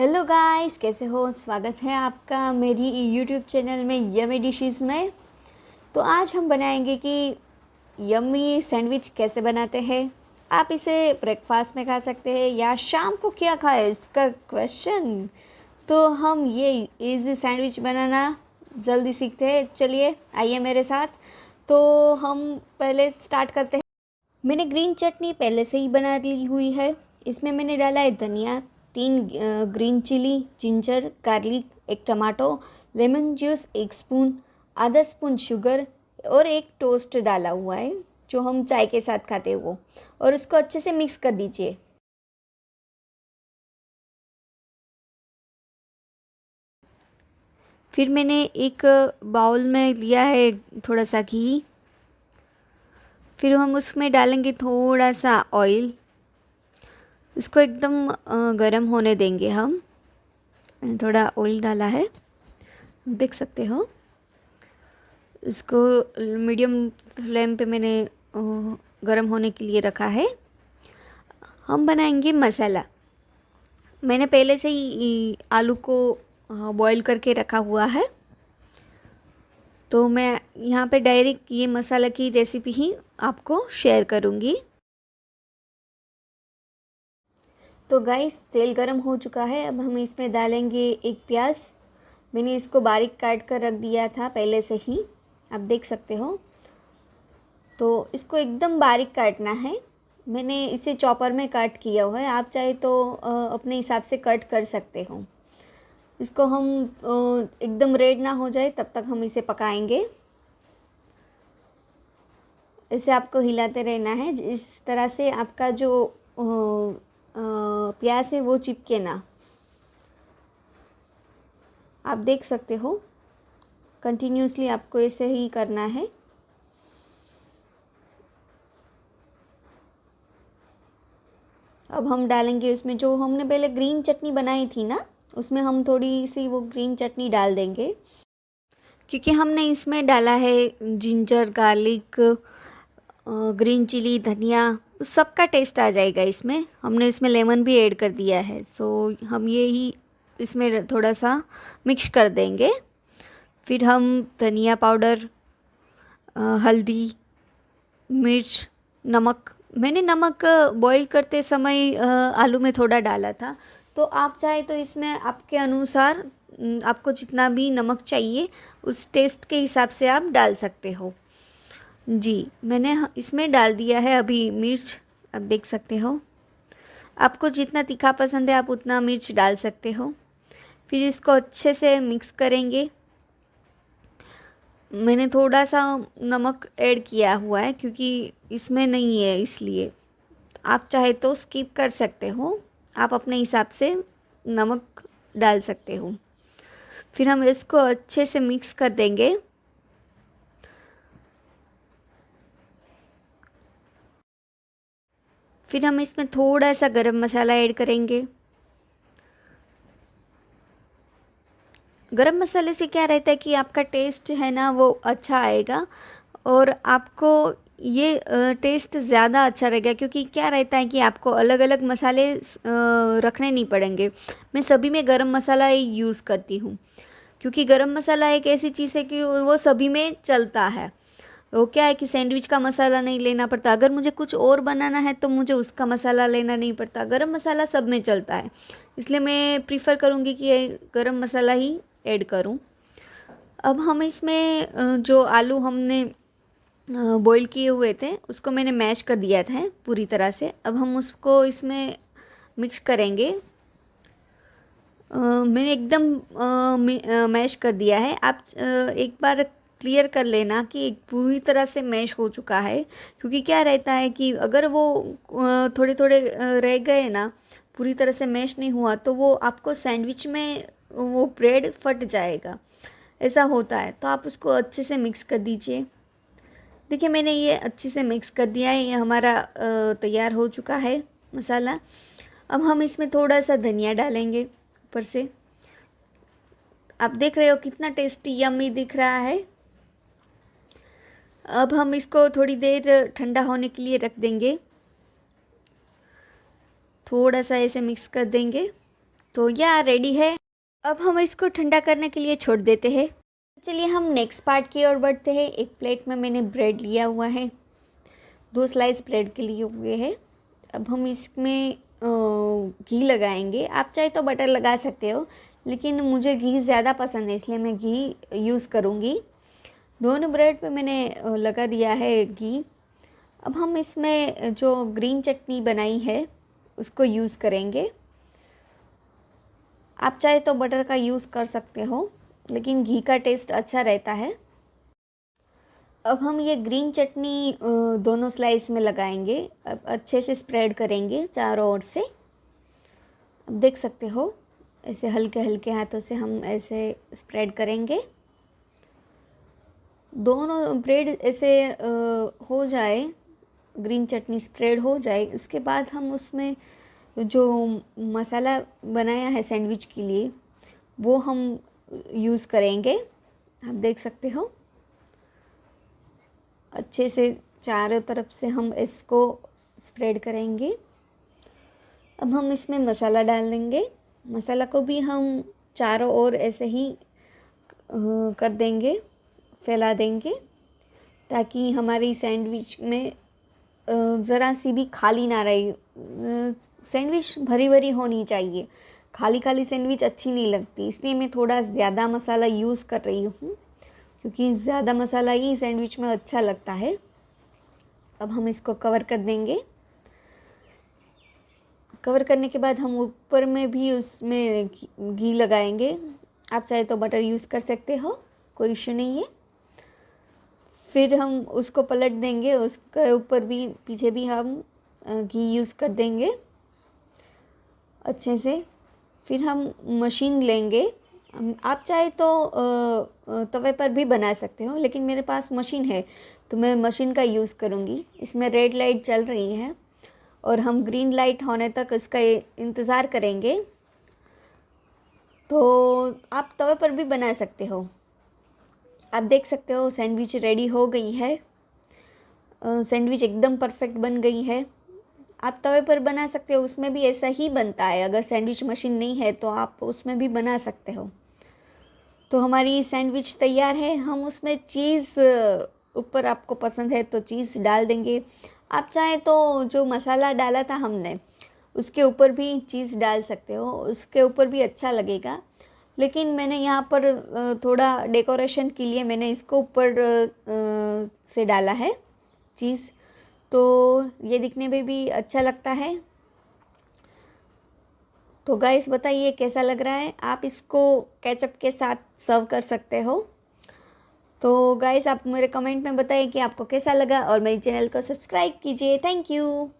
Hello guys, कैसे हो? स्वागत है आपका मेरी यूट्यूब चैनल में यमी डिशेस में। तो आज हम बनाएँगे कि यमी सैंडविच कैसे बनाते हैं। आप इसे ब्रेकफास्ट में खा सकते हैं या शाम को क्या खाए, इसका क्वेश्चन तो हम ये इजी सैंडविच बनाना जल्दी सीखते हैं। चलिए, आइए मेरे साथ। तो हम पहले स्टार्ट करते हैं। मैंने ग्रीन चटनी पहले से ही बना ली हुई है। इसमें मैंने डाला है धनिया। तीन ग्रीन चिली, जिंजर, गार्लिक, एक टमाटो, लेमन जूस, एक स्पून, आधा स्पून शुगर और एक टोस्ट डाला हुआ है, जो हम चाय के साथ खाते हैं वो। और उसको अच्छे से मिक्स कर दीजिए। फिर मैंने एक बाउल में लिया है थोड़ा सा घी। फिर हम उसमें डालेंगे थोड़ा सा ऑयल। इसको एकदम गरम होने देंगे हम। मैंने थोड़ा ऑयल डाला है। देख सकते हो। इसको मीडियम फ्लेम पे मैंने गरम होने के लिए रखा है। हम बनाएँगे मसाला। मैंने पहले से ही आलू को बॉईल करके रखा हुआ है। तो मैं यहाँ पे डायरेक्ट ये मसाला की रेसिपी ही आपको शेयर करूँगी। तो गाइस तेल गरम हो चुका है। अब हम इसमें डालेंगे एक प्याज। मैंने इसको बारीक काट कर रख दिया था पहले से ही। आप देख सकते हो। तो इसको एकदम बारीक काटना है। मैंने इसे चॉपर में कट किया हुआ है। आप चाहे तो अपने हिसाब से कट कर सकते हो। इसको हम एकदम रेड ना हो जाए, तब तक हम इसे पकाएँगे। इसे आपको हिलाते रहना है। इस तरह से आपका जो प्याज है, वो चिपके ना। आप देख सकते हो कंटिन्यूसली आपको ऐसे ही करना है। अब हम डालेंगे उसमें जो हमने पहले ग्रीन चटनी बनाई थी ना, उसमें हम थोड़ी सी वो ग्रीन चटनी डाल देंगे। क्योंकि हमने इसमें डाला है जिंजर गार्लिक ग्रीन चिली धनिया। सबका टेस्ट आ जाएगा इसमें। हमने इसमें लेमन भी ऐड कर दिया है। सो हम ये ही इसमें थोड़ा सा मिक्स कर देंगे। फिर हम धनिया पाउडर हल्दी, मिर्च, नमक। मैंने नमक बॉईल करते समय आलू में थोड़ा डाला था। तो आप चाहे तो इसमें आपके अनुसार आपको जितना भी नमक चाहिए, उस टेस्ट के हिसाब से आप डाल सकते हो। जी, मैंने इसमें डाल दिया है अभी मिर्च, आप देख सकते हो। आपको जितना तीखा पसंद है, आप उतना मिर्च डाल सकते हो। फिर इसको अच्छे से मिक्स करेंगे। मैंने थोड़ा सा नमक ऐड किया हुआ है, क्योंकि इसमें नहीं है, इसलिए। आप चाहे तो स्किप कर सकते हो, आप अपने हिसाब से नमक डाल सकते हो। फिर हम इसको अच्छे से मिक्स कर देंगे। फिर हम इसमें थोड़ा सा गरम मसाला ऐड करेंगे। गरम मसाले से क्या रहता है कि आपका टेस्ट है ना, वो अच्छा आएगा और आपको ये टेस्ट ज़्यादा अच्छा रहेगा क्योंकि क्या रहता है कि आपको अलग अलग मसाले रखने नहीं पड़ेंगे। मैं सभी में गरम मसाला यूज़ करती हूँ क्योंकि गरम मसाला एक ऐसी चीज़ है कि वो सभी में चलता है। वो क्या है कि सैंडविच का मसाला नहीं लेना पड़ता। अगर मुझे कुछ और बनाना है तो मुझे उसका मसाला लेना नहीं पड़ता। गरम मसाला सब में चलता है। इसलिए मैं प्रीफर करूँगी कि गरम मसाला ही ऐड करूँ। अब हम इसमें जो आलू हमने बॉईल किए हुए थे, उसको मैंने मैश कर दिया था पूरी तरह से। अब हम उसको इसमें मिक्स करेंगे। मैंने एकदम मैश कर दिया है। आप एक बार क्लियर कर लेना कि पूरी तरह से मैश हो चुका है। क्योंकि क्या रहता है कि अगर वो थोड़े थोड़े रह गए ना, पूरी तरह से मैश नहीं हुआ तो वो आपको सैंडविच में वो ब्रेड फट जाएगा। ऐसा होता है। तो आप उसको अच्छे से मिक्स कर दीजिए। देखिए, मैंने ये अच्छे से मिक्स कर दिया है। ये हमारा तैयार हो चुका है मसाला। अब हम इसमें थोड़ा सा धनिया डालेंगे ऊपर से। आप देख रहे हो कितना टेस्टी यम्मी दिख रहा है। अब हम इसको थोड़ी देर ठंडा होने के लिए रख देंगे। थोड़ा सा ऐसे मिक्स कर देंगे। तो यह रेडी है? अब हम इसको ठंडा करने के लिए छोड़ देते हैं। चलिए हम नेक्स्ट पार्ट की ओर बढ़ते हैं। एक प्लेट में मैंने ब्रेड लिया हुआ है। दो स्लाइस ब्रेड के लिए हुए हैं। अब हम इसमें घी लगाएँगे। आप चाहे तो बटर लगा सकते हो, लेकिन मुझे घी ज़्यादा पसंद है, इसलिए मैं घी यूज़ करूँगी। दोनों ब्रेड पे मैंने लगा दिया है घी। अब हम इसमें जो ग्रीन चटनी बनाई है, उसको यूज़ करेंगे। आप चाहे तो बटर का यूज़ कर सकते हो, लेकिन घी का टेस्ट अच्छा रहता है। अब हम ये ग्रीन चटनी दोनों स्लाइस में लगाएँगे। अब अच्छे से स्प्रेड करेंगे चारों ओर से। अब देख सकते हो, ऐसे हल्के हल्के हाथों से हम ऐसे स्प्रेड करेंगे। दोनों ब्रेड ऐसे हो जाए ग्रीन चटनी स्प्रेड हो जाए, इसके बाद हम उसमें जो मसाला बनाया है सैंडविच के लिए, वो हम यूज़ करेंगे। आप देख सकते हो। अच्छे से चारों तरफ़ से हम इसको स्प्रेड करेंगे। अब हम इसमें मसाला डाल देंगे। मसाला को भी हम चारों ओर ऐसे ही कर देंगे। फैला देंगे ताकि हमारी सैंडविच में ज़रा सी भी खाली ना रही। सैंडविच भरी भरी होनी चाहिए। खाली खाली सैंडविच अच्छी नहीं लगती, इसलिए मैं थोड़ा ज़्यादा मसाला यूज़ कर रही हूँ, क्योंकि ज़्यादा मसाला ही सैंडविच में अच्छा लगता है। अब हम इसको कवर कर देंगे। कवर करने के बाद हम ऊपर में भी उसमें घी लगाएँगे। आप चाहे तो बटर यूज़ कर सकते हो, कोई इशू नहीं है। फिर हम उसको पलट देंगे, उसके ऊपर भी, पीछे भी हम घी यूज़ कर देंगे। अच्छे से। फिर हम मशीन लेंगे। आप चाहे तो तवे पर भी बना सकते हो, लेकिन मेरे पास मशीन है तो मैं मशीन का यूज़ करूँगी। इसमें रेड लाइट चल रही है, और हम ग्रीन लाइट होने तक इसका इंतज़ार करेंगे। तो आप तवे पर भी बना सकते हो। आप देख सकते हो सैंडविच रेडी हो गई है। सैंडविच एकदम परफेक्ट बन गई है। आप तवे पर बना सकते हो, उसमें भी ऐसा ही बनता है। अगर सैंडविच मशीन नहीं है तो आप उसमें भी बना सकते हो। तो हमारी सैंडविच तैयार है। हम उसमें चीज़ ऊपर आपको पसंद है तो चीज़ डाल देंगे। आप चाहें तो जो मसाला डाला था हमने, उसके ऊपर भी चीज़ डाल सकते हो। उसके ऊपर भी अच्छा लगेगा। लेकिन मैंने यहाँ पर थोड़ा डेकोरेशन के लिए मैंने इसको ऊपर से डाला है चीज़। तो ये दिखने में भी अच्छा लगता है। तो गाइस बताइए कैसा लग रहा है? आप इसको केचप के साथ सर्व कर सकते हो। तो गाइस आप मेरे कमेंट में बताइए कि आपको कैसा लगा और मेरे चैनल को सब्सक्राइब कीजिए। Thank you